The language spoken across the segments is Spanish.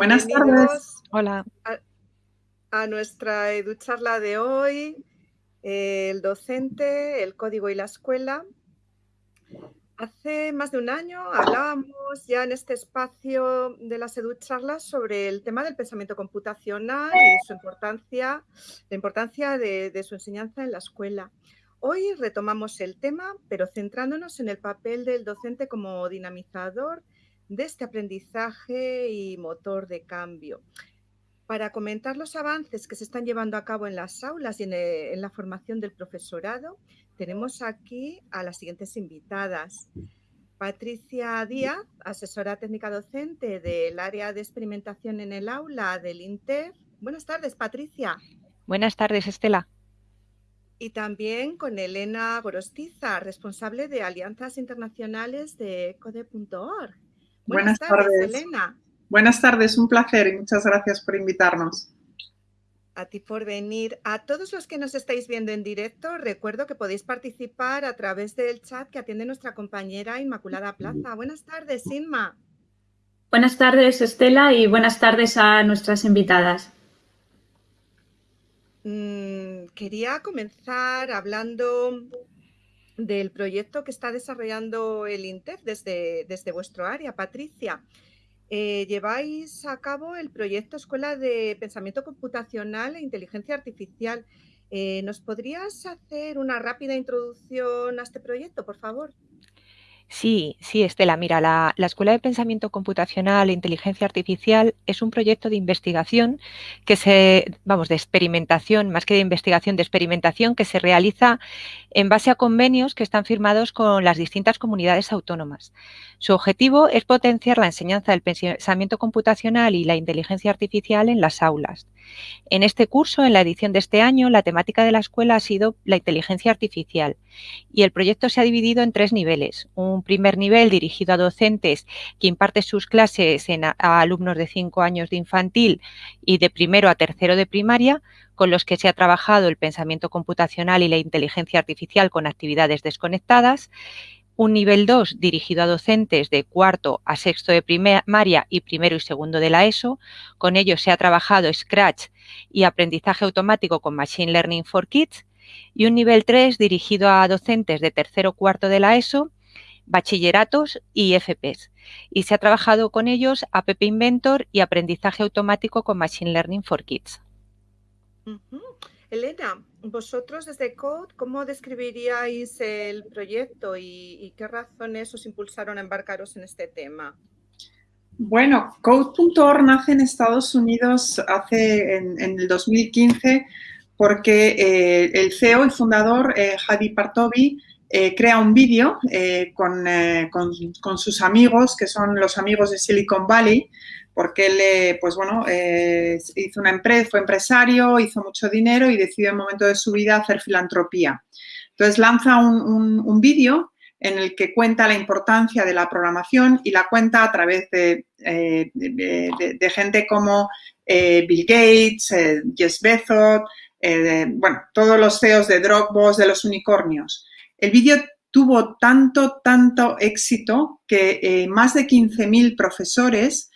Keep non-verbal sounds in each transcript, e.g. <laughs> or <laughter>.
Buenas tardes. Hola. A, nuestra educharla de hoy, el docente, el código y la escuela. Hace más de un año hablábamos ya en este espacio de las educharlas sobre el tema del pensamiento computacional y su importancia, la importancia de su enseñanza en la escuela. Hoy retomamos el tema, pero centrándonos en el papel del docente como dinamizador de este aprendizaje y motor de cambio. Para comentar los avances que se están llevando a cabo en las aulas y en, eh, la formación del profesorado, tenemos aquí a las siguientes invitadas. Patricia Díaz, asesora técnica docente del área de experimentación en el aula del INTER. Buenas tardes, Patricia. Buenas tardes, Estela y también con Elena Gorostiza, responsable de alianzas internacionales de Code.org. Buenas, tardes, Elena. Buenas tardes, un placer y muchas gracias por invitarnos. A ti por venir. A todos los que nos estáis viendo en directo, recuerdo que podéis participar a través del chat que atiende nuestra compañera Inmaculada Plaza. Buenas tardes, Inma. Buenas tardes, Estela, y buenas tardes a nuestras invitadas. Mm, quería comenzar hablando del proyecto que está desarrollando el INTEF desde, desde vuestro área, Patricia. Eh, lleváis a cabo el proyecto Escuela de Pensamiento Computacional e Inteligencia Artificial. Eh, ¿Nos podrías hacer una rápida introducción a este proyecto, por favor? Sí, sí, Estela. Mira, la, Escuela de Pensamiento Computacional e Inteligencia Artificial es un proyecto de investigación que se, vamos, de experimentación, más que de investigación, de experimentación que se realiza en base a convenios que están firmados con las distintas comunidades autónomas. Su objetivo es potenciar la enseñanza del pensamiento computacional y la inteligencia artificial en las aulas. En este curso, en la edición de este año, la temática de la escuela ha sido la inteligencia artificial y el proyecto se ha dividido en tres niveles. Un primer nivel dirigido a docentes que imparte sus clases a, alumnos de cinco años de infantil y de primero a tercero de primaria, con los que se ha trabajado el pensamiento computacional y la inteligencia artificial con actividades desconectadas un nivel 2 dirigido a docentes de cuarto a sexto de primaria y primero y segundo de la ESO. Con ellos se ha trabajado Scratch y aprendizaje automático con Machine Learning for Kids. Y un nivel 3 dirigido a docentes de tercero o cuarto de la ESO, bachilleratos y FPs. Y se ha trabajado con ellos App Inventor y aprendizaje automático con Machine Learning for Kids. Elena, vosotros desde Code, ¿cómo describiríais el proyecto y, qué razones os impulsaron a embarcaros en este tema? Bueno, Code.org nace en Estados Unidos hace en, el 2015 porque eh, el CEO y fundador, eh, Hadi Partovi, eh, crea un vídeo con, con, sus amigos, que son los amigos de Silicon Valley, porque él, eh, pues bueno, eh, hizo una empresa, fue empresario, hizo mucho dinero y decidió en un momento de su vida hacer filantropía. Entonces lanza un, vídeo en el que cuenta la importancia de la programación y la cuenta a través de, eh, gente como Bill Gates, Jess Bezos, bueno, todos los CEOs de Dropbox, de los unicornios. El vídeo tuvo tanto, tanto éxito que más de 15.000 profesores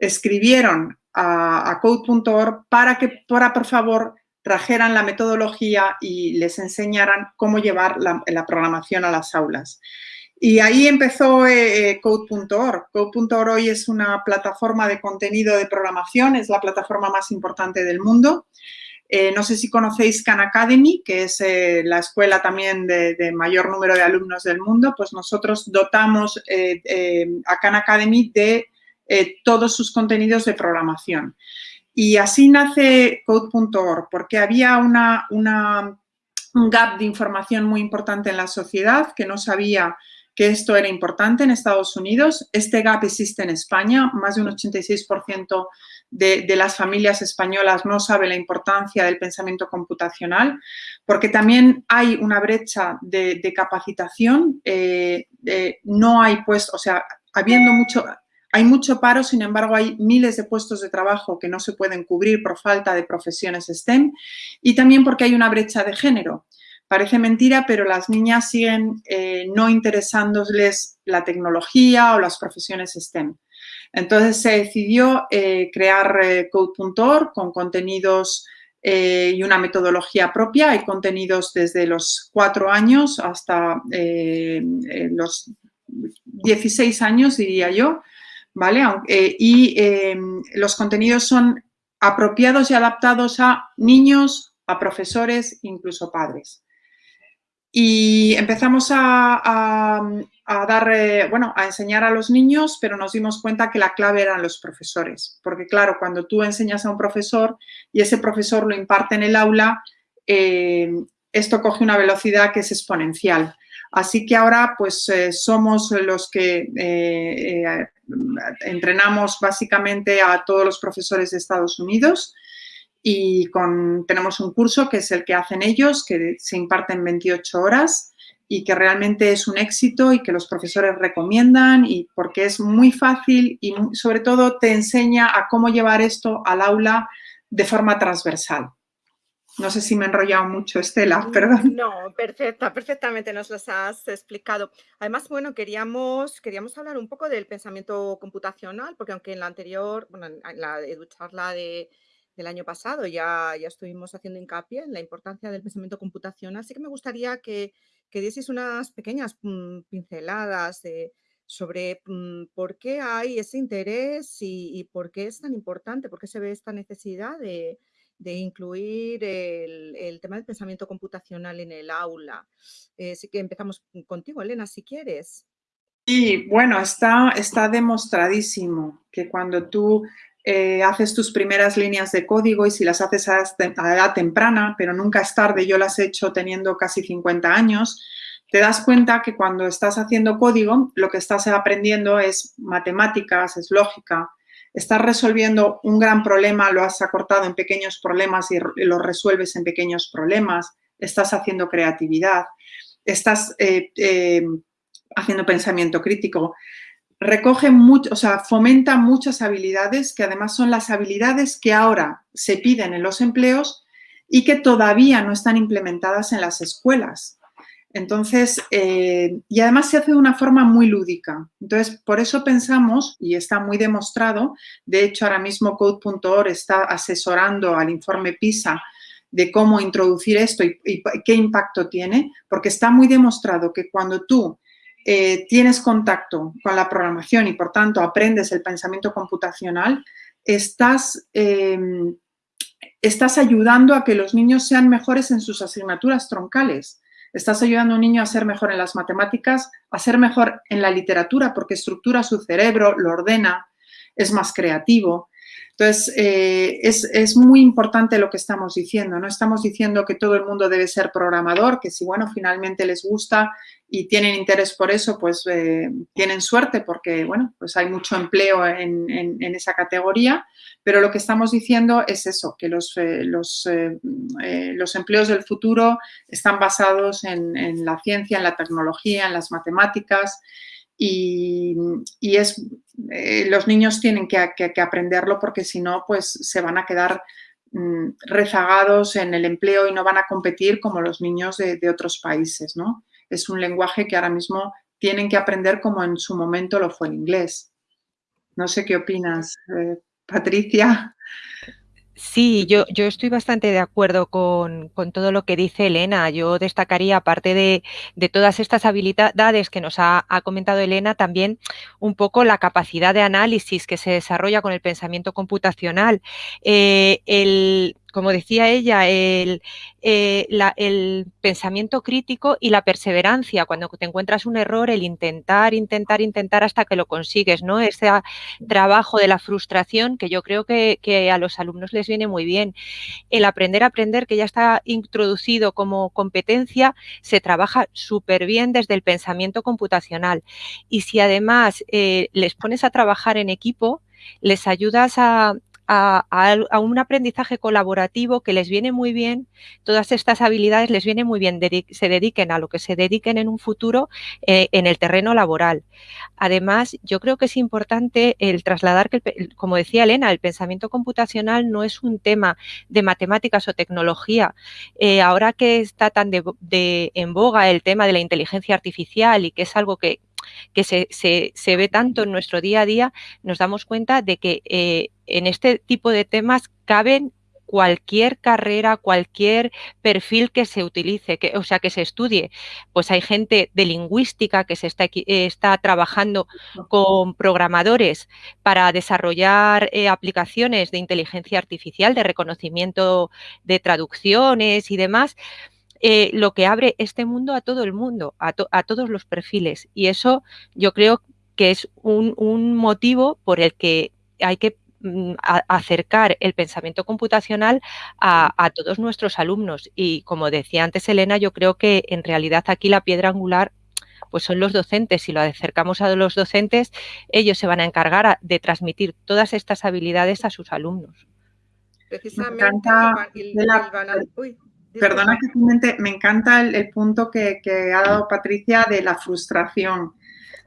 escribieron a, code.org para que, para, por favor, trajeran la metodología y les enseñaran cómo llevar la, programación a las aulas. Y ahí empezó eh, eh, Code.org. Code.org hoy es una plataforma de contenido de programación, es la plataforma más importante del mundo. Eh, no sé si conocéis Khan Academy, que es la escuela también de, de, mayor número de alumnos del mundo, pues nosotros dotamos a Khan Academy de eh, todos sus contenidos de programación. Y así nace Code.org, porque había una, un gap de información muy importante en la sociedad que no sabía que esto era importante en Estados Unidos. Este gap existe en España. Más de un 86% de, de, las familias españolas no sabe la importancia del pensamiento computacional, porque también hay una brecha de, capacitación. Eh, no hay, pues, o sea, habiendo mucho, hay mucho paro, sin embargo, hay miles de puestos de trabajo que no se pueden cubrir por falta de profesiones STEM y también porque hay una brecha de género, Parece mentira, pero las niñas siguen eh, no interesándoles la tecnología o las profesiones STEM. Entonces se decidió eh, crear eh, Code.org con contenidos y una metodología propia. Hay contenidos desde los cuatro años hasta los 16 años, diría yo, ¿vale? y los contenidos son apropiados y adaptados a niños, a profesores, incluso padres. Y empezamos a, dar, eh, bueno, a enseñar a los niños, pero nos dimos cuenta que la clave eran los profesores. Porque claro, cuando tú enseñas a un profesor y ese profesor lo imparte en el aula, eh, esto coge una velocidad que es exponencial. Así que ahora pues eh, somos los que entrenamos básicamente a todos los profesores de Estados Unidos y tenemos un curso que es el que hacen ellos, que se imparte en 28 horas y que realmente es un éxito y que los profesores recomiendan y porque es muy fácil y sobre todo te enseña a cómo llevar esto al aula de forma transversal. No sé si me he enrollado mucho, Estela, perdón. <laughs> No, perfecta, perfectamente nos las has explicado. Además, bueno, queríamos, queríamos hablar un poco del pensamiento computacional, porque aunque en la anterior, bueno, en la charla de, del año pasado ya, ya estuvimos haciendo hincapié en la importancia del pensamiento computacional, así que me gustaría que, que dieseis unas pequeñas mm, pinceladas sobre mm, por qué hay ese interés y, por qué es tan importante, por qué se ve esta necesidad de, incluir el, tema del pensamiento computacional en el aula. así que empezamos contigo, Elena, si quieres. Sí, bueno, está, está demostradísimo que cuando tú eh, haces tus primeras líneas de código y si las haces a, edad temprana, pero nunca es tarde, yo las he hecho teniendo casi 50 años, te das cuenta que cuando estás haciendo código, lo que estás aprendiendo es matemáticas, es lógica, estás resolviendo un gran problema, lo has acortado en pequeños problemas y lo resuelves en pequeños problemas, estás haciendo creatividad, estás eh, eh, haciendo pensamiento crítico recoge mucho, o sea, fomenta muchas habilidades que además son las habilidades que ahora se piden en los empleos y que todavía no están implementadas en las escuelas. Entonces, eh, y además se hace de una forma muy lúdica. Entonces, por eso pensamos, y está muy demostrado, de hecho ahora mismo Code.org está asesorando al informe PISA de cómo introducir esto y, qué impacto tiene, porque está muy demostrado que cuando tú eh, tienes contacto con la programación y, por tanto, aprendes el pensamiento computacional, estás, em, estás ayudando a que los niños sean mejores en sus asignaturas troncales. Estás ayudando a un niño a ser mejor en las matemáticas, a ser mejor en la literatura porque estructura su cerebro, lo ordena, es más creativo. Entonces, eh, es, muy importante lo que estamos diciendo. No estamos diciendo que todo el mundo debe ser programador, que si, bueno, finalmente les gusta y tienen interés por eso, pues eh, tienen suerte porque, bueno, pues hay mucho empleo en, esa categoría. Pero lo que estamos diciendo es eso, que los, eh, los, los empleos del futuro están basados en la ciencia, en la tecnología, en las matemáticas, y, es, eh, los niños tienen que, aprenderlo porque si no, pues se van a quedar mm, rezagados en el empleo y no van a competir como los niños de, otros países, ¿no? Es un lenguaje que ahora mismo tienen que aprender como en su momento lo fue el inglés. No sé qué opinas, eh, Patricia. Sí, yo, yo estoy bastante de acuerdo con, todo lo que dice Elena. Yo destacaría, aparte de, todas estas habilidades que nos ha, comentado Elena, también un poco la capacidad de análisis que se desarrolla con el pensamiento computacional. Eh, el, como decía ella, el, eh, el, pensamiento crítico y la perseverancia. Cuando te encuentras un error, el intentar, intentar, intentar hasta que lo consigues, ¿no? Ese trabajo de la frustración que yo creo que, que a los alumnos les viene muy bien. El aprender a aprender, que ya está introducido como competencia, se trabaja súper bien desde el pensamiento computacional. Y si además eh, les pones a trabajar en equipo, les ayudas a, a, un aprendizaje colaborativo que les viene muy bien, todas estas habilidades les viene muy bien, se dediquen a lo que se dediquen en un futuro eh, en el terreno laboral. Además, yo creo que es importante el trasladar que, como decía Elena, el pensamiento computacional no es un tema de matemáticas o tecnología. Eh, ahora que está tan de, en boga el tema de la inteligencia artificial y que es algo que que se, se, ve tanto en nuestro día a día, nos damos cuenta de que eh, en este tipo de temas caben cualquier carrera, cualquier perfil que se utilice, que, o sea, que se estudie. Pues hay gente de lingüística que se está, está trabajando con programadores para desarrollar eh, aplicaciones de inteligencia artificial, de reconocimiento de traducciones y demás. Eh, lo que abre este mundo a todo el mundo, a, todos los perfiles. Y eso yo creo que es un, motivo por el que hay que mm, acercar el pensamiento computacional a, todos nuestros alumnos. Y como decía antes Elena, yo creo que en realidad aquí la piedra angular pues son los docentes. Si lo acercamos a los docentes, ellos se van a encargar de transmitir todas estas habilidades a sus alumnos. Precisamente, Perdona que me encanta el, punto que, ha dado Patricia de la frustración.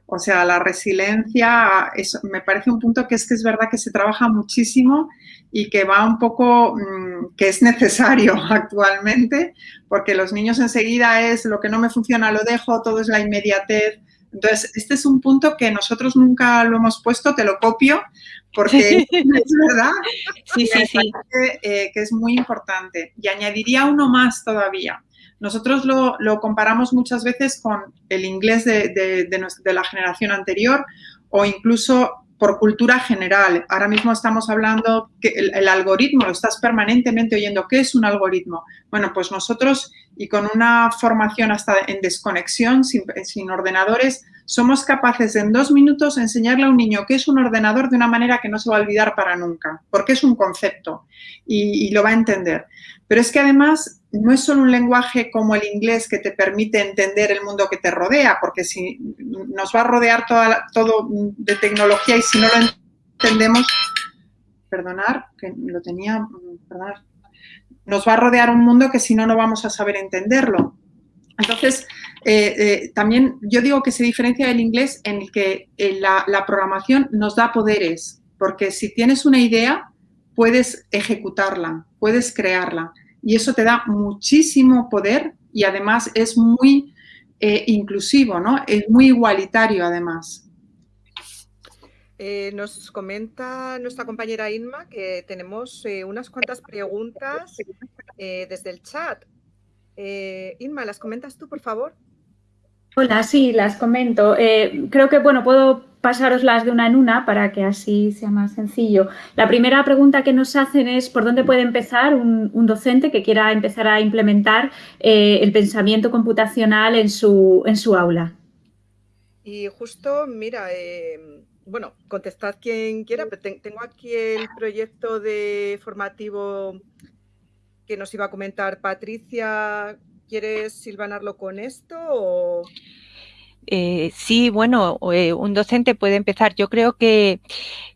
O sea, la resiliencia me parece un punto que es que es verdad que se trabaja muchísimo y que va un poco, mm, que es necesario <laughs> actualmente, porque los niños enseguida es lo que no me funciona lo dejo, todo es la inmediatez. Entonces, este es un punto que nosotros nunca lo hemos puesto, te lo copio, porque <laughs> es verdad sí, sí, sí. Eh, que, es muy importante. Y añadiría uno más todavía. Nosotros lo, comparamos muchas veces con el inglés de, la generación anterior o incluso por cultura general. Ahora mismo estamos hablando que el, algoritmo, lo estás permanentemente oyendo. ¿Qué es un algoritmo? Bueno, pues nosotros y con una formación hasta en desconexión, sin, ordenadores, somos capaces en dos minutos enseñarle a un niño qué es un ordenador de una manera que no se va a olvidar para nunca, porque es un concepto y, lo va a entender. Pero es que además no es solo un lenguaje como el inglés que te permite entender el mundo que te rodea, porque si nos va a rodear toda, todo de tecnología y si no lo entendemos, perdonar, que lo tenía, perdonar, nos va a rodear un mundo que si no, no vamos a saber entenderlo. Entonces, eh, eh, también yo digo que se diferencia del inglés en el que eh, la, programación nos da poderes, porque si tienes una idea, puedes ejecutarla, puedes crearla y eso te da muchísimo poder y además es muy inclusivo, ¿no? Es muy igualitario además. nos comenta nuestra compañera Inma que tenemos unas cuantas preguntas desde el chat. Inma, ¿las comentas tú, por favor? Hola, sí, las comento. Eh, creo que, bueno, puedo pasaroslas de una en una para que así sea más sencillo. La primera pregunta que nos hacen es por dónde puede empezar un, docente que quiera empezar a implementar eh, el pensamiento computacional en su, en su aula. Y justo, mira, eh, bueno, contestad quien quiera, pero tengo aquí el proyecto de formativo que nos iba a comentar Patricia ¿Quieres silvanarlo con esto eh, sí, bueno, eh, un docente puede empezar. Yo creo que,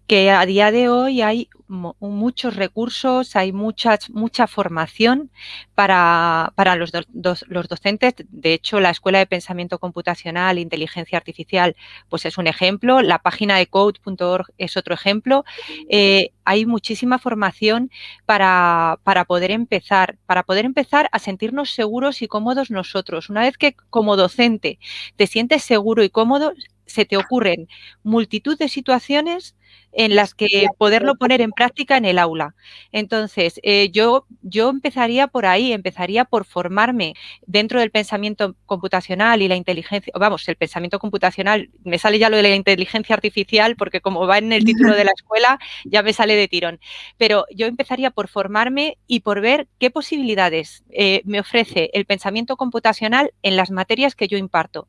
que a día de hoy hay muchos recursos, hay muchas, mucha formación para, los, los, docentes. De hecho, la Escuela de Pensamiento Computacional e Inteligencia Artificial pues es un ejemplo, la página de code.org es otro ejemplo. Eh, hay muchísima formación para, para poder empezar, para poder empezar a sentirnos seguros y cómodos nosotros. Una vez que como docente te sientes seguro y cómodo, se te ocurren multitud de situaciones en las que poderlo poner en práctica en el aula. Entonces, eh, yo, yo empezaría por ahí, empezaría por formarme dentro del pensamiento computacional y la inteligencia, vamos, el pensamiento computacional, me sale ya lo de la inteligencia artificial porque como va en el título de la <laughs> escuela, ya me sale de tirón. Pero yo empezaría por formarme y por ver qué posibilidades eh, me ofrece el pensamiento computacional en las materias que yo imparto.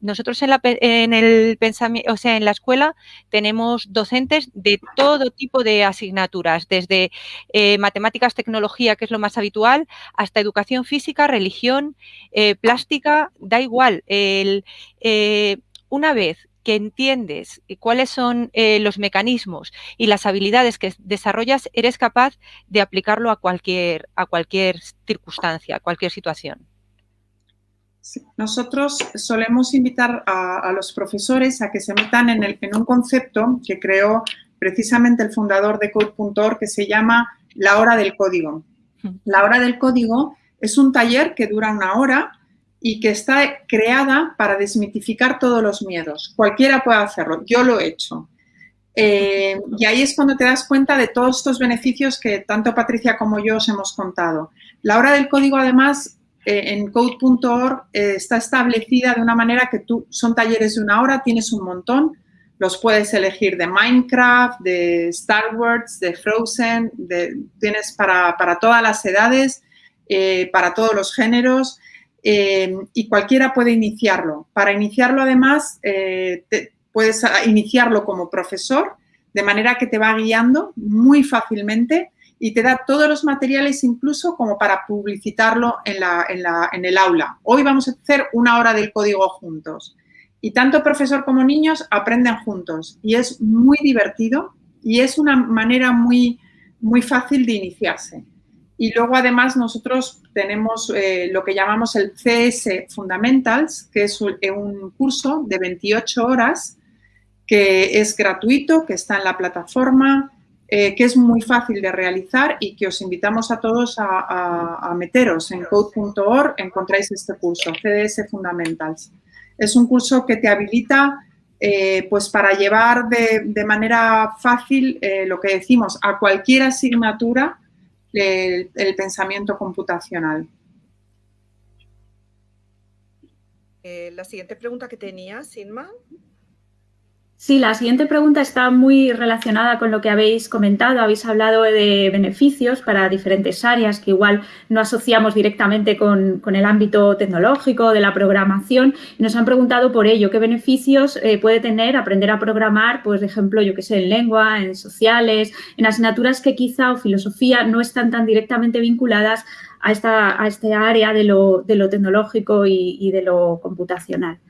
Nosotros en, la, en el pensamiento, o sea, en la escuela tenemos docentes de todo tipo de asignaturas, desde eh, matemáticas, tecnología, que es lo más habitual, hasta educación física, religión, eh, plástica, da igual. Eh, una vez que entiendes cuáles son los mecanismos y las habilidades que desarrollas, eres capaz de aplicarlo a cualquier, a cualquier circunstancia, a cualquier situación. Nosotros solemos invitar a, los profesores a que se metan en, el, en un concepto que creó precisamente el fundador de Code.org que se llama la hora del código. La hora del código es un taller que dura una hora y que está creada para desmitificar todos los miedos. Cualquiera puede hacerlo, yo lo he hecho. Eh, y ahí es cuando te das cuenta de todos estos beneficios que tanto Patricia como yo os hemos contado. La hora del código, además, en code.org eh, está establecida de una manera que tú, son talleres de una hora, tienes un montón, los puedes elegir de Minecraft, de Star Wars, de Frozen, tienes para, todas las edades, para todos los géneros. Eh, y cualquiera puede iniciarlo. Para iniciarlo, además, eh, puedes iniciarlo como profesor, de manera que te va guiando muy fácilmente y te da todos los materiales incluso como para publicitarlo en, la, en, la, en, el aula. Hoy vamos a hacer una hora del código juntos. Y tanto profesor como niños aprenden juntos y es muy divertido y es una manera muy, muy fácil de iniciarse. Y luego, además, nosotros tenemos eh, lo que llamamos el CS Fundamentals, que es un, curso de 28 horas que es gratuito, que está en la plataforma, eh, que es muy fácil de realizar y que os invitamos a todos a, meteros en code.org, encontráis este curso, CS Fundamentals. Es un curso que te habilita eh, pues para llevar de, manera fácil lo que decimos a cualquier asignatura el, pensamiento computacional. Eh, la siguiente pregunta que tenía, Sinma. Sí, la siguiente pregunta está muy relacionada con lo que habéis comentado. Habéis hablado de beneficios para diferentes áreas que igual no asociamos directamente con, el ámbito tecnológico, de la programación. Nos han preguntado por ello, ¿qué beneficios eh, puede tener aprender a programar, pues, de ejemplo, yo que sé, en lengua, en sociales, en asignaturas que quizá o filosofía no están tan directamente vinculadas a esta, a este área de lo, tecnológico y de lo computacional?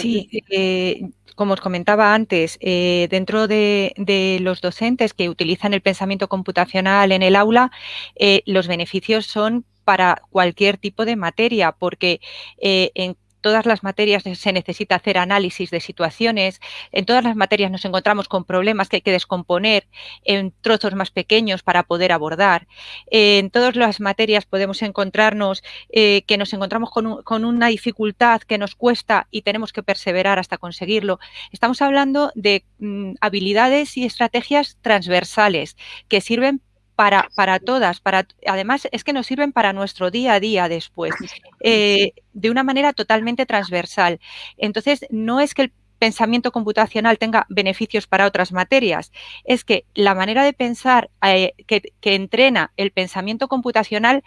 Sí, eh, como os comentaba antes, eh, dentro de, los docentes que utilizan el pensamiento computacional en el aula, eh, los beneficios son para cualquier tipo de materia, porque en todas las materias se necesita hacer análisis de situaciones, en todas las materias nos encontramos con problemas que hay que descomponer en trozos más pequeños para poder abordar. En todas las materias podemos encontrarnos eh, que nos encontramos con, una dificultad que nos cuesta y tenemos que perseverar hasta conseguirlo. Estamos hablando de mm, habilidades y estrategias transversales que sirven para, para todas, para, además es que nos sirven para nuestro día a día después, eh, de una manera totalmente transversal. Entonces, no es que el pensamiento computacional tenga beneficios para otras materias, es que la manera de pensar eh, que, entrena el pensamiento computacional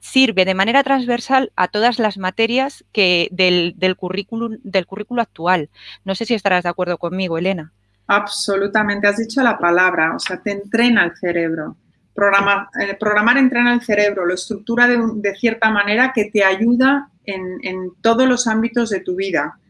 sirve de manera transversal a todas las materias que del, del, currículum, del currículo actual. No sé si estarás de acuerdo conmigo, Elena. Absolutamente, has dicho la palabra, o sea, te entrena el cerebro. Programar, eh, programar entrena el cerebro, lo estructura de, cierta manera que te ayuda en, todos los ámbitos de tu vida.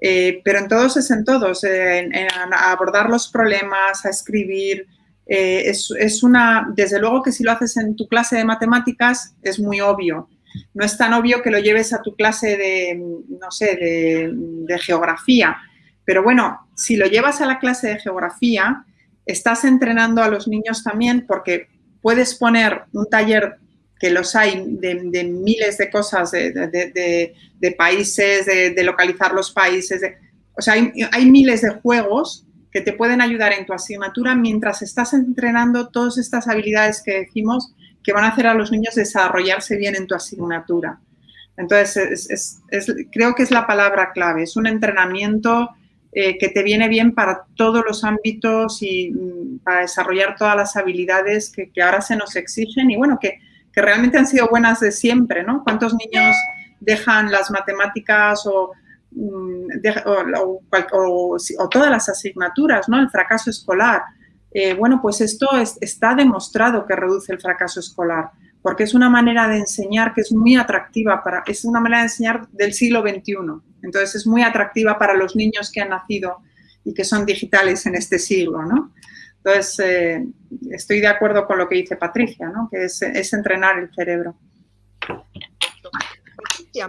Eh, pero en todos es en todos, eh, en, abordar los problemas, a escribir. Es, una, desde luego que si lo haces en tu clase de matemáticas es muy obvio. No es tan obvio que lo lleves a tu clase de, no sé, de geografía. Pero bueno, si lo llevas a la clase de geografía, estás entrenando a los niños también porque puedes poner un taller que los hay de, miles de cosas, de, países, de, localizar los países. o sea, hay, miles de juegos que te pueden ayudar en tu asignatura mientras estás entrenando todas estas habilidades que decimos que van a hacer a los niños desarrollarse bien en tu asignatura. Entonces, creo que es la palabra clave, es un entrenamiento eh, que te viene bien para todos los ámbitos y mm, para desarrollar todas las habilidades que, ahora se nos exigen y bueno, que, realmente han sido buenas de siempre, ¿no? ¿Cuántos niños dejan las matemáticas o, mm, todas las asignaturas, ¿no? El fracaso escolar. Eh, bueno, pues esto está demostrado que reduce el fracaso escolar porque es una manera de enseñar que es muy atractiva, para, es una manera de enseñar del siglo XXI. Entonces es muy atractiva para los niños que han nacido y que son digitales en este siglo, ¿no? Entonces, eh, estoy de acuerdo con lo que dice Patricia, ¿no? que es, es entrenar el cerebro.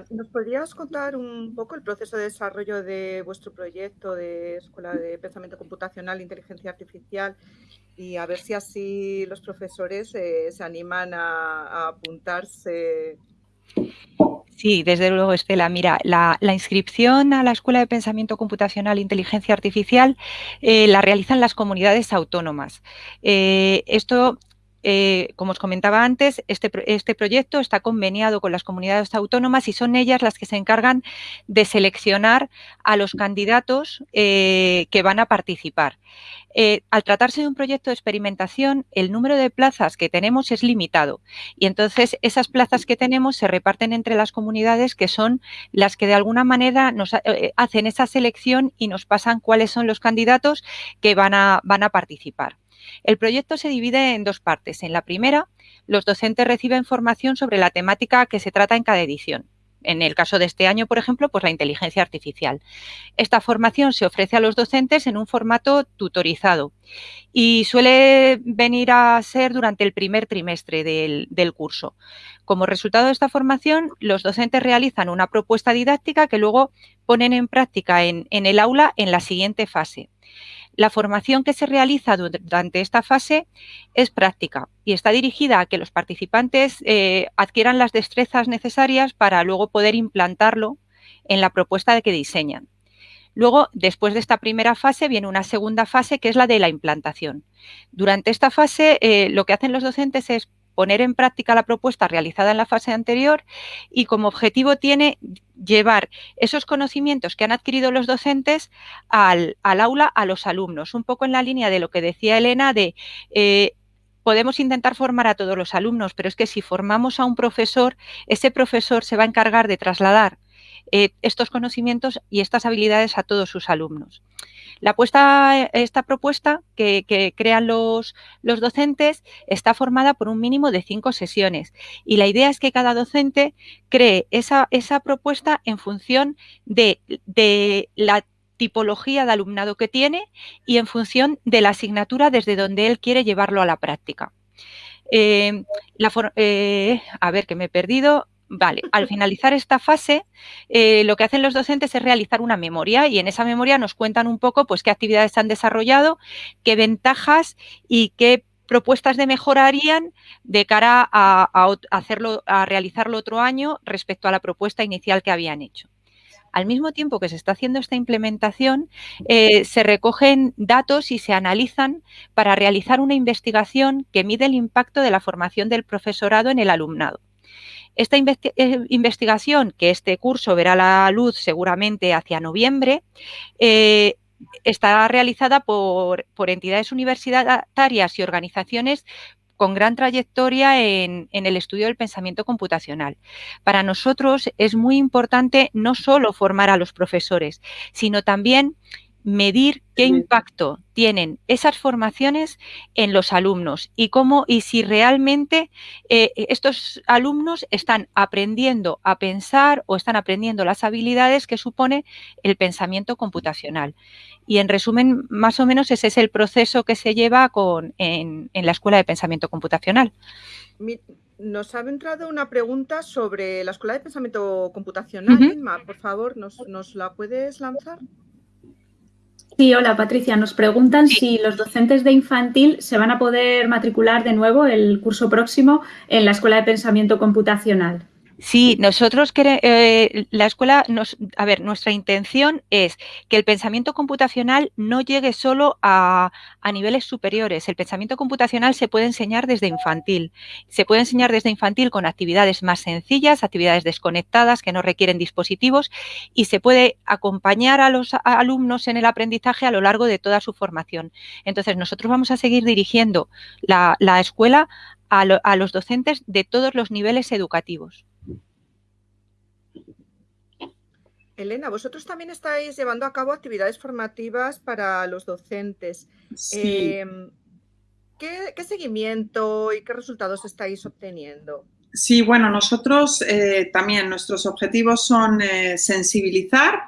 ¿Nos podrías contar un poco el proceso de desarrollo de vuestro proyecto de Escuela de Pensamiento Computacional e Inteligencia Artificial y a ver si así los profesores eh, se animan a, apuntarse. Sí, desde luego, Estela. Mira, la, inscripción a la Escuela de Pensamiento Computacional e Inteligencia Artificial eh, la realizan las comunidades autónomas. Eh, esto eh, como os comentaba antes, este, este, proyecto está conveniado con las comunidades autónomas y son ellas las que se encargan de seleccionar a los candidatos eh, que van a participar. Eh, al tratarse de un proyecto de experimentación, el número de plazas que tenemos es limitado y entonces esas plazas que tenemos se reparten entre las comunidades que son las que de alguna manera nos hacen esa selección y nos pasan cuáles son los candidatos que van a, van a participar. El proyecto se divide en dos partes. En la primera, los docentes reciben formación sobre la temática que se trata en cada edición. En el caso de este año, por ejemplo, pues la inteligencia artificial. Esta formación se ofrece a los docentes en un formato tutorizado y suele venir a ser durante el primer trimestre del, curso. Como resultado de esta formación, los docentes realizan una propuesta didáctica que luego ponen en práctica en el aula en la siguiente fase. La formación que se realiza durante esta fase es práctica y está dirigida a que los participantes eh, adquieran las destrezas necesarias para luego poder implantarlo en la propuesta de que diseñan. Luego, después de esta primera fase, viene una segunda fase que es la de la implantación. Durante esta fase, eh, lo que hacen los docentes es poner en práctica la propuesta realizada en la fase anterior y como objetivo tiene llevar esos conocimientos que han adquirido los docentes al, aula a los alumnos, un poco en la línea de lo que decía Elena de eh, podemos intentar formar a todos los alumnos, pero es que si formamos a un profesor, ese profesor se va a encargar de trasladar eh, estos conocimientos y estas habilidades a todos sus alumnos. La puesta, esta propuesta que, crean los, los, docentes está formada por un mínimo de cinco sesiones y la idea es que cada docente cree esa, esa propuesta en función de, de la tipología de alumnado que tiene y en función de la asignatura desde donde él quiere llevarlo a la práctica. Eh, la eh, a ver, que me he perdido. Vale, al finalizar esta fase, eh, lo que hacen los docentes es realizar una memoria y en esa memoria nos cuentan un poco pues, qué actividades han desarrollado, qué ventajas y qué propuestas de mejora harían de cara a realizarlo otro año respecto a la propuesta inicial que habían hecho. Al mismo tiempo que se está haciendo esta implementación, eh, se recogen datos y se analizan para realizar una investigación que mide el impacto de la formación del profesorado en el alumnado. Esta eh, investigación, que este curso verá la luz seguramente hacia noviembre, eh, está realizada por, entidades universitarias y organizaciones con gran trayectoria en, el estudio del pensamiento computacional. Para nosotros es muy importante no solo formar a los profesores, sino también medir qué impacto tienen esas formaciones en los alumnos y cómo y si realmente eh, estos alumnos están aprendiendo a pensar o están aprendiendo las habilidades que supone el pensamiento computacional. Y en resumen, más o menos ese es el proceso que se lleva con, en, la Escuela de Pensamiento Computacional. Nos ha entrado una pregunta sobre la Escuela de Pensamiento Computacional. por favor, ¿nos, ¿nos la puedes lanzar? Sí, hola Patricia. Nos preguntan si los docentes de infantil se van a poder matricular de nuevo el curso próximo en la Escuela de Pensamiento Computacional. Sí, nosotros queremos, eh, la escuela, nos, a ver, nuestra intención es que el pensamiento computacional no llegue solo a, niveles superiores. El pensamiento computacional se puede enseñar desde infantil. Se puede enseñar desde infantil con actividades más sencillas, actividades desconectadas que no requieren dispositivos y se puede acompañar a los alumnos en el aprendizaje a lo largo de toda su formación. Entonces, nosotros vamos a seguir dirigiendo la, escuela a los docentes de todos los niveles educativos. Elena, vosotros también estáis llevando a cabo actividades formativas para los docentes. Sí. Em, ¿qué, seguimiento y qué resultados estáis obteniendo? Sí, bueno, nosotros eh, también nuestros objetivos son eh, sensibilizar,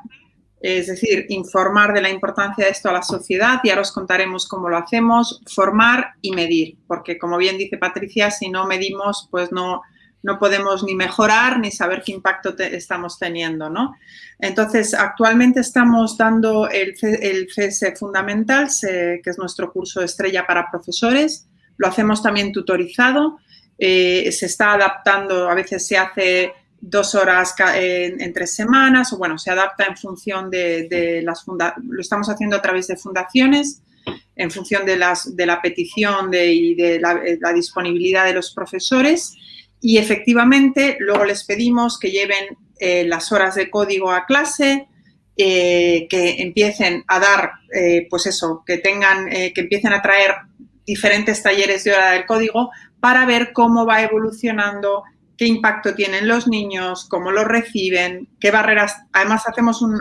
es decir, informar de la importancia de esto a la sociedad y ahora os contaremos cómo lo hacemos, formar y medir, porque como bien dice Patricia, si no medimos, pues no, no podemos ni mejorar ni saber qué impacto estamos teniendo, ¿no? Entonces, actualmente estamos dando el, el CS Fundamental, que es nuestro curso estrella para profesores. Lo hacemos también tutorizado. Eh, se está adaptando, a veces se hace dos horas en, tres semanas, o bueno, se adapta en función de, las lo estamos haciendo a través de fundaciones, en función de, las, de la petición y de la, disponibilidad de los profesores y efectivamente luego les pedimos que lleven eh, las horas de código a clase, eh, que empiecen a dar, eh, pues eso, que tengan, que empiecen a traer diferentes talleres de hora del código para ver cómo va evolucionando qué impacto tienen los niños, cómo lo reciben, qué barreras, además hacemos un,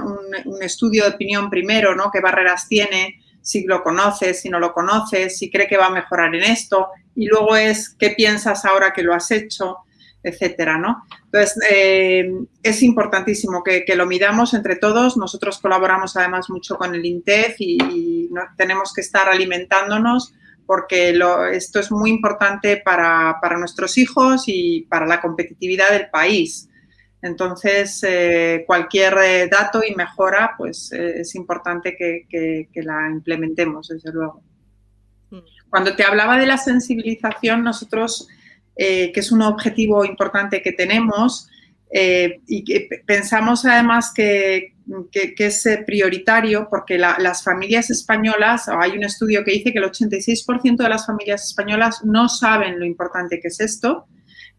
estudio de opinión primero, ¿no? Qué barreras tiene, si lo conoces, si no lo conoces, si cree que va a mejorar en esto, y luego es qué piensas ahora que lo has hecho, etcétera, ¿no? Entonces, eh, es importantísimo que, lo midamos entre todos. Nosotros colaboramos además mucho con el INTEF y, tenemos que estar alimentándonos porque esto es muy importante para, nuestros hijos y para la competitividad del país. Entonces, eh, cualquier eh, dato y mejora, pues eh, es importante que, la implementemos, desde luego. Mm. Cuando te hablaba de la sensibilización, nosotros, que es un objetivo importante que tenemos, y que pensamos además que, que, es eh, prioritario porque las familias españolas, hay un estudio que dice que el 86% de las familias españolas no saben lo importante que es esto,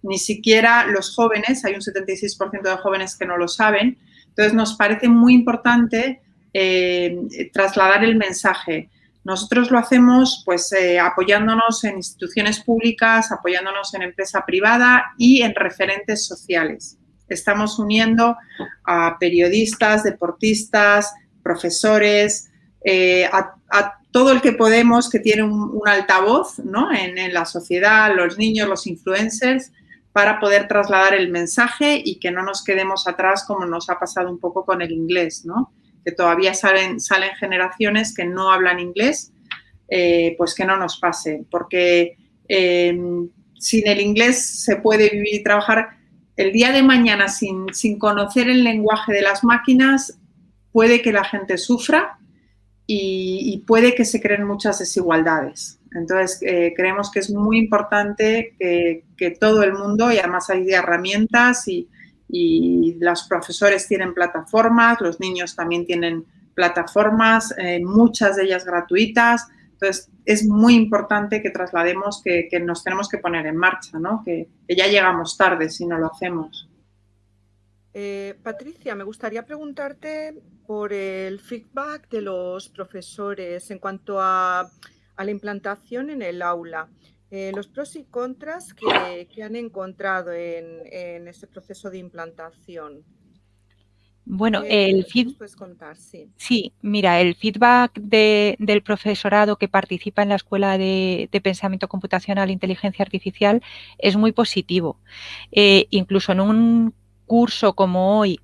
ni siquiera los jóvenes, hay un 76% de jóvenes que no lo saben, entonces nos parece muy importante eh, trasladar el mensaje. Nosotros lo hacemos pues eh, apoyándonos en instituciones públicas, apoyándonos en empresa privada y en referentes sociales estamos uniendo a periodistas, deportistas, profesores, eh, a, todo el que podemos que tiene un, altavoz ¿no? en, la sociedad, los niños, los influencers, para poder trasladar el mensaje y que no nos quedemos atrás como nos ha pasado un poco con el inglés, ¿no? que todavía salen, generaciones que no hablan inglés, eh, pues que no nos pase, porque eh, sin el inglés se puede vivir y trabajar el día de mañana sin, conocer el lenguaje de las máquinas puede que la gente sufra y, puede que se creen muchas desigualdades. Entonces, eh, creemos que es muy importante que, todo el mundo, y además hay herramientas y, los profesores tienen plataformas, los niños también tienen plataformas, eh, muchas de ellas gratuitas, entonces, es muy importante que traslademos que, nos tenemos que poner en marcha, ¿no? que, ya llegamos tarde si no lo hacemos. Eh, Patricia, me gustaría preguntarte por el feedback de los profesores en cuanto a, la implantación en el aula. Eh, los pros y contras que, han encontrado en, en ese proceso de implantación. Bueno, el feedback. sí. mira, el feedback del profesorado que participa en la Escuela de, Pensamiento Computacional e Inteligencia Artificial es muy positivo. Eh, incluso en un curso como hoy,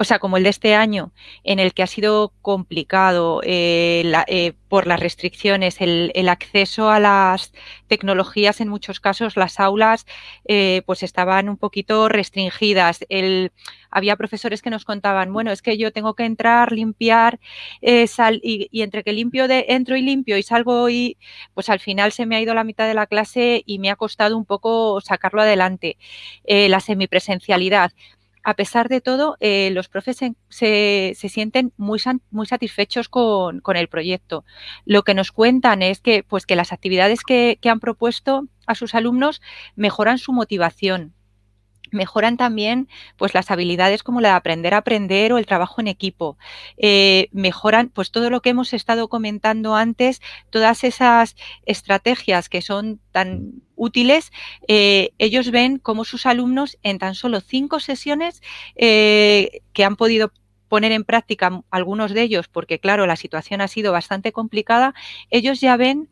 o sea, como el de este año, en el que ha sido complicado eh, eh, por las restricciones, el, acceso a las tecnologías, en muchos casos las aulas eh, pues estaban un poquito restringidas. había profesores que nos contaban, bueno, es que yo tengo que entrar, limpiar, sal, y, entre que limpio de, entro y limpio y salgo y pues al final se me ha ido la mitad de la clase y me ha costado un poco sacarlo adelante. la semipresencialidad a pesar de todo, eh, los profes se, sienten muy, muy satisfechos con, el proyecto. Lo que nos cuentan es que, pues, que las actividades que, que han propuesto a sus alumnos mejoran su motivación, mejoran también pues las habilidades como la de aprender a aprender o el trabajo en equipo. Eh, mejoran pues todo lo que hemos estado comentando antes, todas esas estrategias que son tan útiles, eh, ellos ven cómo sus alumnos en tan solo cinco sesiones eh, que han podido poner en práctica algunos de ellos, porque claro, la situación ha sido bastante complicada, ellos ya ven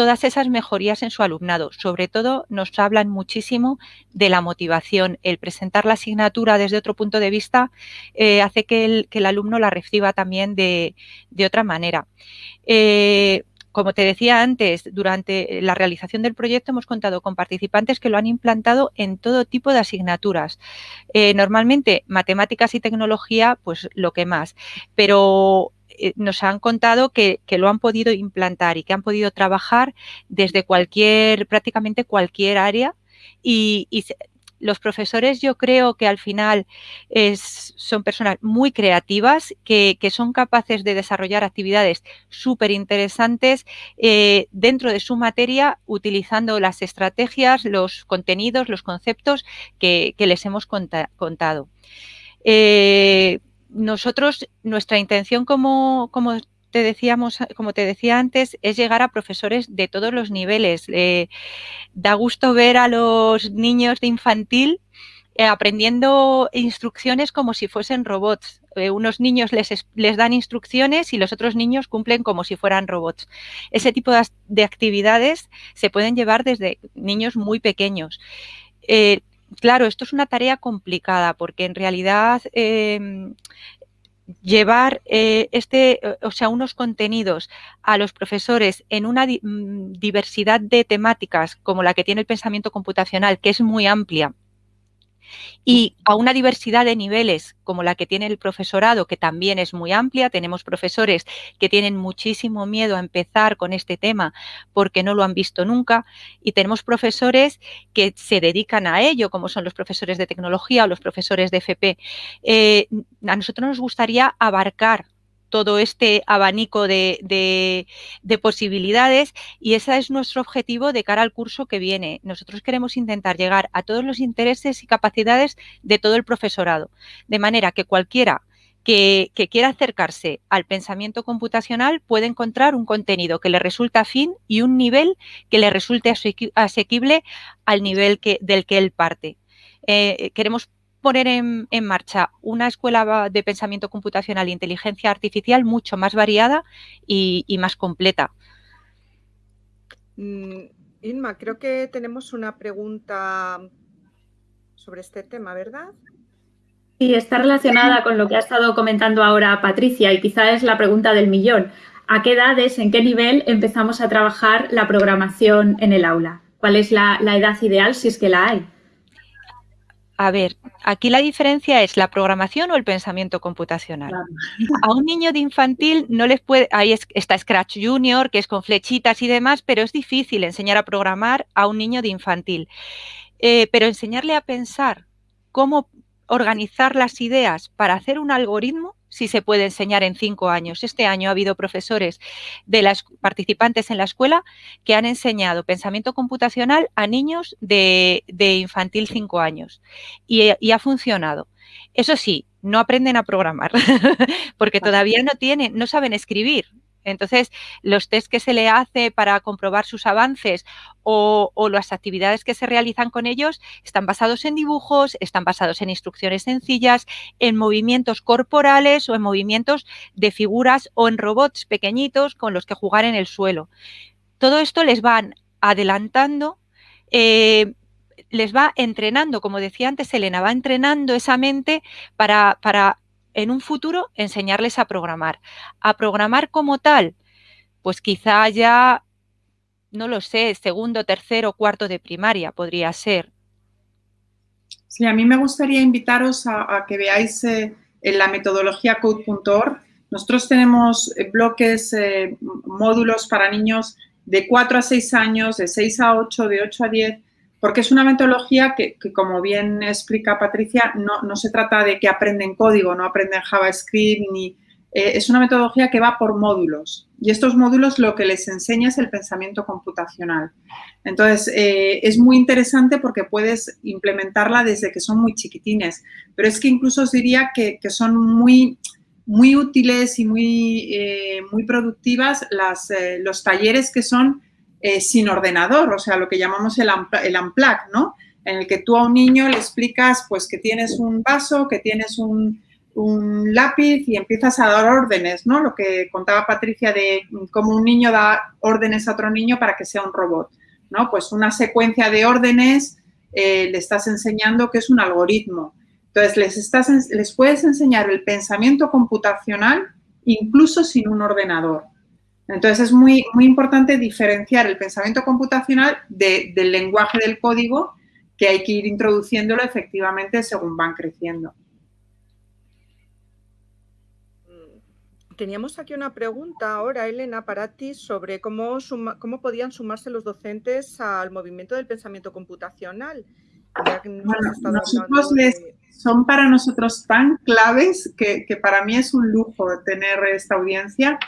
todas esas mejorías en su alumnado. Sobre todo nos hablan muchísimo de la motivación. El presentar la asignatura desde otro punto de vista eh, hace que el, alumno la reciba también de, otra manera. Eh, como te decía antes, durante la realización del proyecto hemos contado con participantes que lo han implantado en todo tipo de asignaturas. Eh, normalmente matemáticas y tecnología, pues lo que más, pero eh, nos han contado que, lo han podido implantar y que han podido trabajar desde cualquier, prácticamente cualquier área y, los profesores yo creo que al final son personas muy creativas que, son capaces de desarrollar actividades súper interesantes eh, dentro de su materia utilizando las estrategias, los contenidos, los conceptos que, les hemos contado. Eh, nosotros, nuestra intención como, te decíamos, como te decía antes, es llegar a profesores de todos los niveles. Eh, da gusto ver a los niños de infantil eh, aprendiendo instrucciones como si fuesen robots. Eh, unos niños les, dan instrucciones y los otros niños cumplen como si fueran robots. Ese tipo de, actividades se pueden llevar desde niños muy pequeños claro, esto es una tarea complicada porque en realidad em, llevar eh, este, eh, o sea, unos contenidos a los profesores en una mm, diversidad de temáticas como la que tiene el pensamiento computacional, que es muy amplia, y a una diversidad de niveles como la que tiene el profesorado, que también es muy amplia. Tenemos profesores que tienen muchísimo miedo a empezar con este tema porque no lo han visto nunca y tenemos profesores que se dedican a ello, como son los profesores de tecnología o los profesores de FP. Eh, a nosotros nos gustaría abarcar todo este abanico de, posibilidades y ese es nuestro objetivo de cara al curso que viene. Nosotros queremos intentar llegar a todos los intereses y capacidades de todo el profesorado, de manera que cualquiera que, quiera acercarse al pensamiento computacional puede encontrar un contenido que le resulta afín y un nivel que le resulte asequible al nivel que, del que él parte. Eh, queremos poner en, marcha una escuela de pensamiento computacional e inteligencia artificial mucho más variada y, más completa. Mm, Inma, creo que tenemos una pregunta sobre este tema, ¿verdad? Sí, está relacionada con lo que ha estado comentando ahora Patricia y quizá es la pregunta del millón. ¿A qué edades, en qué nivel empezamos a trabajar la programación en el aula? ¿Cuál es la edad ideal si es que la hay? A ver, aquí la diferencia es la programación o el pensamiento computacional. A un niño de infantil no les puede, ahí está Scratch Junior, que es con flechitas y demás, pero es difícil enseñar a programar a un niño de infantil. Eh, pero enseñarle a pensar cómo organizar las ideas para hacer un algoritmo si se puede enseñar en cinco años. Este año ha habido profesores de las participantes en la escuela que han enseñado pensamiento computacional a niños de, infantil cinco años y, y ha funcionado. Eso sí, no aprenden a programar <laughs> porque todavía no tienen, no saben escribir. Entonces, los test que se le hace para comprobar sus avances o, las actividades que se realizan con ellos están basados en dibujos, están basados en instrucciones sencillas, en movimientos corporales o en movimientos de figuras o en robots pequeñitos con los que jugar en el suelo. Todo esto les van adelantando eh, les va entrenando, como decía antes Elena, va entrenando esa mente para, para en un futuro enseñarles a programar. A programar como tal, pues quizá ya, no lo sé, segundo, tercero, cuarto de primaria podría ser. Sí, a mí me gustaría invitaros a, que veáis eh, en la metodología code.org. Nosotros tenemos eh, bloques, eh, módulos para niños de 4 a 6 años, de 6 a 8, de 8 a 10, porque es una metodología que, como bien explica Patricia, no, se trata de que aprenden código, no aprenden JavaScript, ni, eh, es una metodología que va por módulos. Y estos módulos lo que les enseña es el pensamiento computacional. Entonces, eh, es muy interesante porque puedes implementarla desde que son muy chiquitines. Pero es que incluso os diría que, son muy, muy útiles y muy, eh, muy productivas las, los talleres que son eh, sin ordenador, o sea, lo que llamamos el, el unplug, ¿no? En el que tú a un niño le explicas, pues, que tienes un vaso, que tienes un, un lápiz y empiezas a dar órdenes, ¿no? Lo que contaba Patricia de cómo un niño da órdenes a otro niño para que sea un robot, ¿no? Pues una secuencia de órdenes eh, le estás enseñando que es un algoritmo. Entonces, les, estás, les puedes enseñar el pensamiento computacional incluso sin un ordenador. Entonces, es muy, muy importante diferenciar el pensamiento computacional del lenguaje del código que hay que ir introduciéndolo efectivamente según van creciendo. Teníamos aquí una pregunta ahora, Elena, para ti sobre cómo, cómo podían sumarse los docentes al movimiento del pensamiento computacional. son para nosotros tan claves que, para mí es un lujo tener esta audiencia.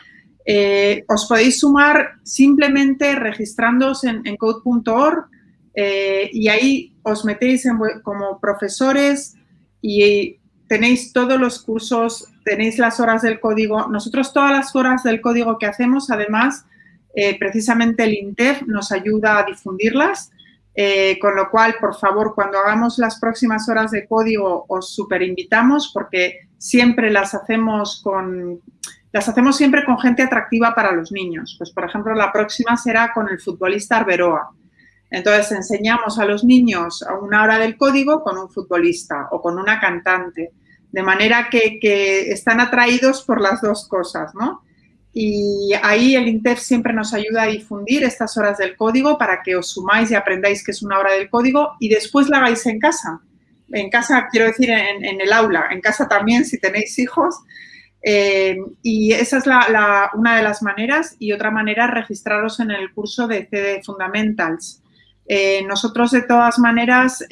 Eh, os podéis sumar simplemente registrándoos en, code.org eh, y ahí os metéis como profesores y tenéis todos los cursos, tenéis las horas del código. Nosotros todas las horas del código que hacemos, además, eh, precisamente el INTEF nos ayuda a difundirlas, con lo cual, por favor, cuando hagamos las próximas horas de código, os super invitamos porque siempre las hacemos con... Las hacemos siempre con gente atractiva para los niños. Pues, por ejemplo, la próxima será con el futbolista Arberoa. Entonces, enseñamos a los niños a una hora del código con un futbolista o con una cantante de manera que, están atraídos por las dos cosas, ¿no? Y ahí el INTEF siempre nos ayuda a difundir estas horas del código para que os sumáis y aprendáis que es una hora del código y después la hagáis en casa. En casa, quiero decir, en, el aula, en casa también si tenéis hijos. Eh, y esa es una de las maneras y otra manera registraros en el curso de CD Fundamentals. Eh, nosotros, de todas maneras,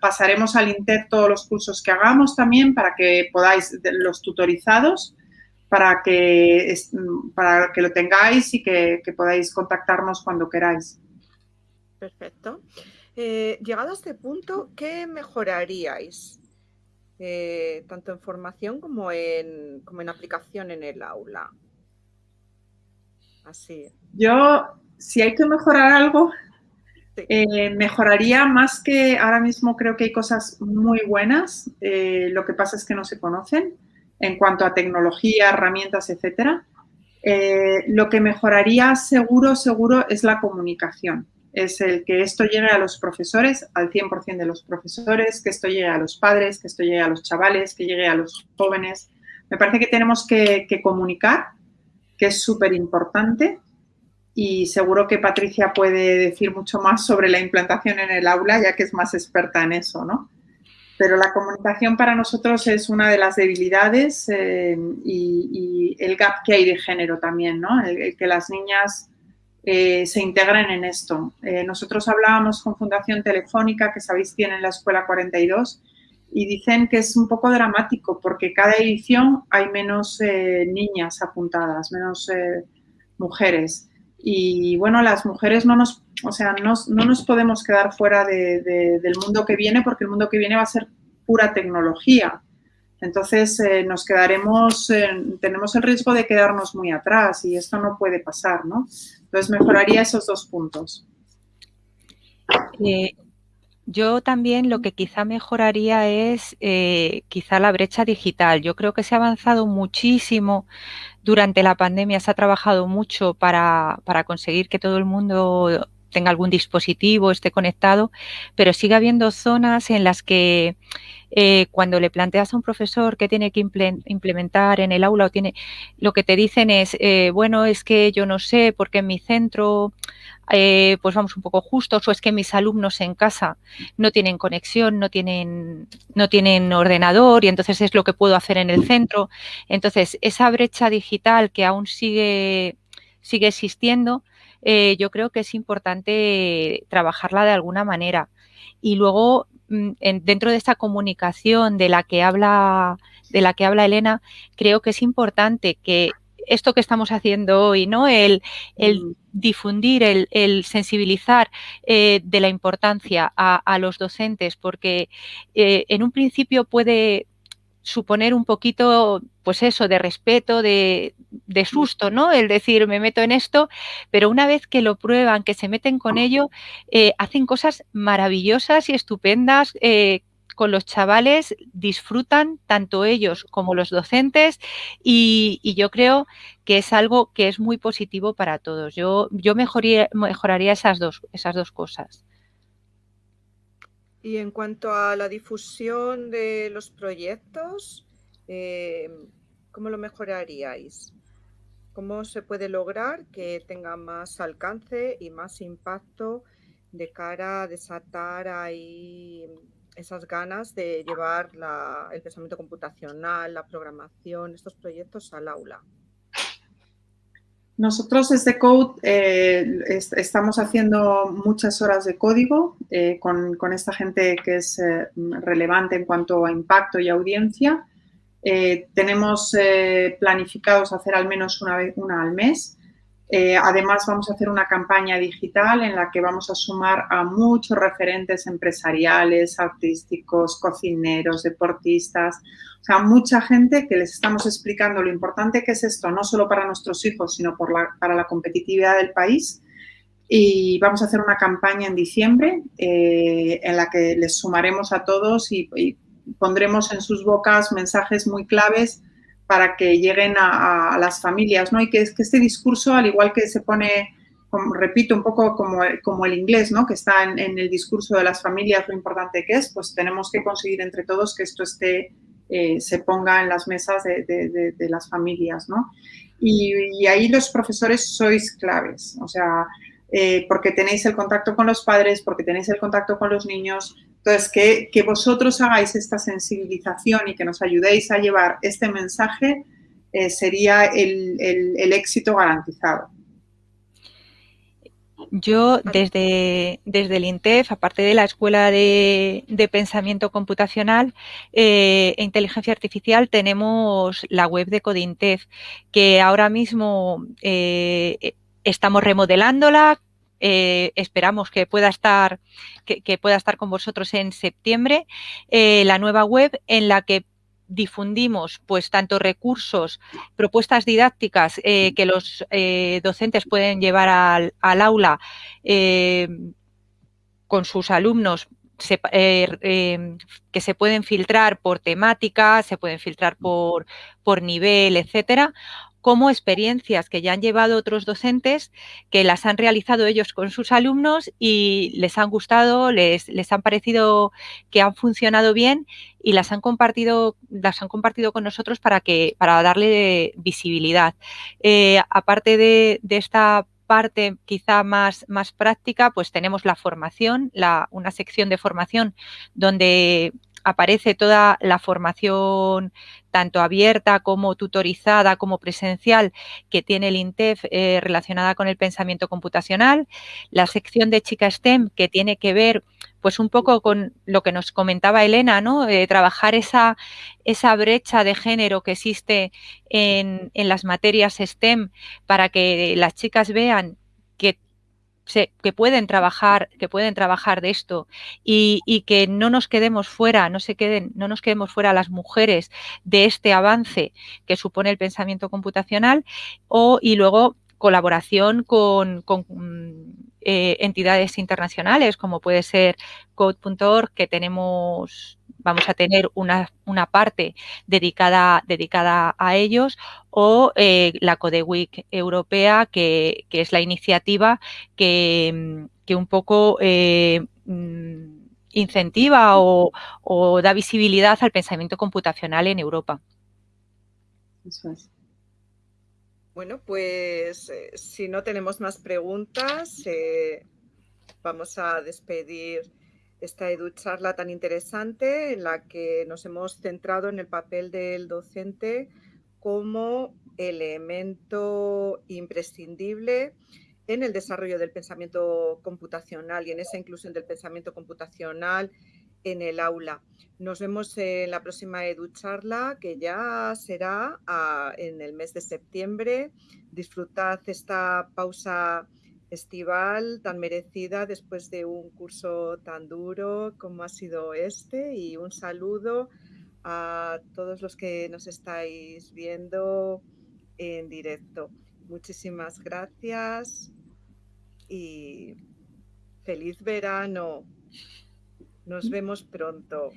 pasaremos al INTER todos los cursos que hagamos también para que podáis, los tutorizados, para que, para que lo tengáis y que, podáis contactarnos cuando queráis. Perfecto. Eh, llegado a este punto, ¿qué mejoraríais? Eh, tanto en formación como en, como en aplicación en el aula. Así. Yo, si hay que mejorar algo, eh, mejoraría más que ahora mismo creo que hay cosas muy buenas, eh, lo que pasa es que no se conocen en cuanto a tecnología, herramientas, etcétera. Lo que mejoraría seguro, seguro es la comunicación. Es el que esto llegue a los profesores, al 100% de los profesores, que esto llegue a los padres, que esto llegue a los chavales, que llegue a los jóvenes. Me parece que tenemos que, comunicar, que es súper importante y seguro que Patricia puede decir mucho más sobre la implantación en el aula, ya que es más experta en eso, ¿no? Pero la comunicación para nosotros es una de las debilidades eh, y, el gap que hay de género también, ¿no? El, que las niñas eh, se integren en esto. Eh, nosotros hablábamos con Fundación Telefónica, que sabéis tienen la Escuela 42, y dicen que es un poco dramático porque cada edición hay menos niñas apuntadas, menos mujeres. Y bueno, las mujeres no nos, o sea, no, nos podemos quedar fuera del mundo que viene porque el mundo que viene va a ser pura tecnología. Entonces eh, nos quedaremos, tenemos el riesgo de quedarnos muy atrás y esto no puede pasar, ¿no? Entonces mejoraría esos dos puntos. Eh, yo también lo que quizá mejoraría es eh, quizá la brecha digital. Yo creo que se ha avanzado muchísimo durante la pandemia, se ha trabajado mucho para, para conseguir que todo el mundo tenga algún dispositivo, esté conectado, pero sigue habiendo zonas en las que eh, cuando le planteas a un profesor que tiene que implementar en el aula o tiene, lo que te dicen es, eh, bueno, es que yo no sé porque en mi centro eh, pues vamos un poco justos o es que mis alumnos en casa no tienen conexión, no tienen, no tienen ordenador y entonces es lo que puedo hacer en el centro. Entonces, esa brecha digital que aún sigue, sigue existiendo, yo creo que es importante trabajarla de alguna manera. Y luego Mm, dentro de esta comunicación de la que habla de la que habla Elena, creo que es importante que esto que estamos haciendo hoy, ¿no? El, el difundir, el, sensibilizar eh, de la importancia a, los docentes, porque eh, en un principio puede suponer un poquito, pues eso, de respeto, de, de, susto, ¿no? El decir, me meto en esto, pero una vez que lo prueban, que se meten con ello, eh, hacen cosas maravillosas y estupendas, eh, con los chavales disfrutan tanto ellos como los docentes y, yo creo que es algo que es muy positivo para todos. Yo, yo mejoraría esas dos, esas dos cosas. Y en cuanto a la difusión de los proyectos, eh, ¿cómo lo mejoraríais? ¿Cómo se puede lograr que tenga más alcance y más impacto de cara a desatar ahí esas ganas de llevar el pensamiento computacional, la programación, estos proyectos al aula? Nosotros desde Code eh, estamos haciendo muchas horas de código eh, con, esta gente que es eh, relevante en cuanto a impacto y audiencia. tenemos planificados hacer al menos una vez una al mes eh, además, vamos a hacer una campaña digital en la que vamos a sumar a muchos referentes empresariales, artísticos, cocineros, deportistas, o sea, mucha gente que les estamos explicando lo importante que es esto, no solo para nuestros hijos, sino para la competitividad del país. Y vamos a hacer una campaña en diciembre eh, en la que les sumaremos a todos y pondremos en sus bocas mensajes muy claves para que lleguen a, las familias, ¿no? Y que, que, este discurso, al igual que se pone, repito, un poco como, como el inglés, ¿no? Que está en, el discurso de las familias lo importante que es, pues tenemos que conseguir entre todos que esto esté, eh, se ponga en las mesas de, las familias, ¿no? Y, ahí los profesores sois claves, o sea, eh, porque tenéis el contacto con los padres, porque tenéis el contacto con los niños, entonces, que, vosotros hagáis esta sensibilización y que nos ayudéis a llevar este mensaje eh, sería el, éxito garantizado. Yo desde, desde el INTEF, aparte de la Escuela de, Pensamiento Computacional eh, e Inteligencia Artificial, tenemos la web de Codintef, que ahora mismo eh, estamos remodelándola, eh, esperamos que pueda estar que, pueda estar con vosotros en septiembre eh, la nueva web en la que difundimos pues tanto recursos, propuestas didácticas eh, que los docentes pueden llevar al, aula con sus alumnos que se pueden filtrar por temática, se pueden filtrar por, por nivel, etcétera, como experiencias que ya han llevado otros docentes, que las han realizado ellos con sus alumnos y les han gustado, les, les han parecido que han funcionado bien y las han compartido, las han compartido con nosotros para que, para darle visibilidad. Eh, aparte de, esta parte quizá más, más práctica, pues tenemos la formación, la, una sección de formación donde aparece toda la formación tanto abierta como tutorizada como presencial que tiene el INTEF eh, relacionada con el pensamiento computacional, la sección de chica STEM que tiene que ver pues un poco con lo que nos comentaba Elena, ¿no? Eh, trabajar esa, esa brecha de género que existe en, en las materias STEM para que las chicas vean que pueden trabajar, que pueden trabajar de esto y, que no nos quedemos fuera, no se queden, no nos quedemos fuera las mujeres de este avance que supone el pensamiento computacional o y luego colaboración con, eh, entidades internacionales como puede ser Code.org que tenemos vamos a tener una, una parte dedicada, dedicada a ellos o eh, la Codeweek europea, que, es la iniciativa que, un poco eh, mm, incentiva o, da visibilidad al pensamiento computacional en Europa. Bueno, pues eh, si no tenemos más preguntas, vamos a despedir esta EduCharla tan interesante en la que nos hemos centrado en el papel del docente como elemento imprescindible en el desarrollo del pensamiento computacional y en esa inclusión del pensamiento computacional en el aula. Nos vemos en la próxima EduCharla, que ya será ah, en el mes de septiembre. Disfrutad esta pausa estival tan merecida después de un curso tan duro como ha sido este y un saludo a todos los que nos estáis viendo en directo. Muchísimas gracias y feliz verano. Nos vemos pronto.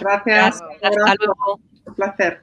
Gracias. Hasta luego. Un placer.